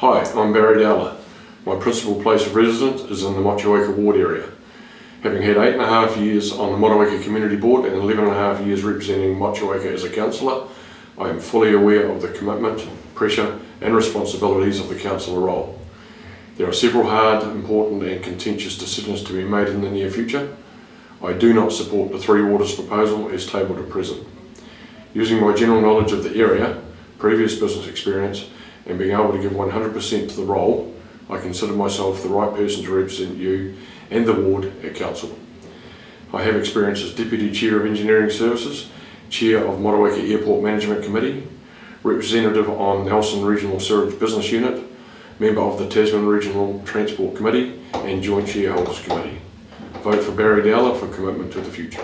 Hi, I'm Barry Dowler. My principal place of residence is in the Motueka ward area. Having had eight and a half years on the Motueka Community Board and 11 and a half years representing Motueka as a councillor, I am fully aware of the commitment, pressure and responsibilities of the councillor role. There are several hard, important and contentious decisions to be made in the near future. I do not support the Three Waters proposal as tabled at present. Using my general knowledge of the area, previous business experience and being able to give 100% to the role, I consider myself the right person to represent you and the ward at council. I have experience as Deputy Chair of Engineering Services, Chair of Motueka Airport Management Committee, representative on Nelson Regional Service Business Unit, member of the Tasman Regional Transport Committee and Joint Shareholders Committee. Vote for Barry Dowler for commitment to the future.